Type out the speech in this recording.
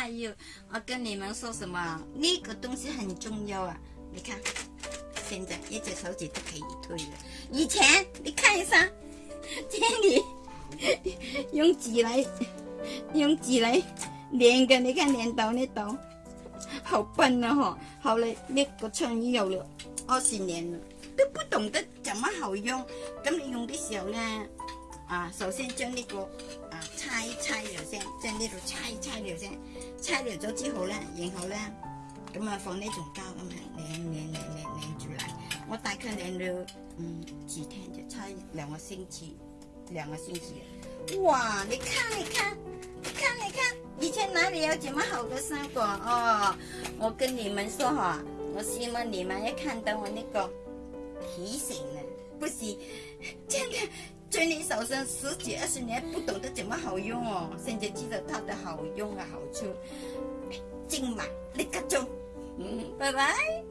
哎呦！我跟你们说什么？呢个东西很重要啊！你看，现在一只手指都可以推了。以前你看一下，这里用纸来用纸来粘的，你看粘到那度，好笨啊！呵，后来那个创意有了二十年了，都不懂得怎么好用。咁你用的时候呢，啊，首先将呢个啊拆一拆，就先。呢度拆拆了啫，拆了咗之后咧，然后咧，咁啊放呢种胶咁拧拧拧拧拧住嚟，我大概拧了嗯几天就拆，两个星期，两个星期。哇，你看你看，你看你看，以前哪里有这么好的生果哦？我跟你们说哈，我希望你们一看到我那个提醒呢，不是，真的。好像十几二十年不懂得怎么好用哦，现在知道它的好用啊好处，尽买立刻冲。嗯，拜拜。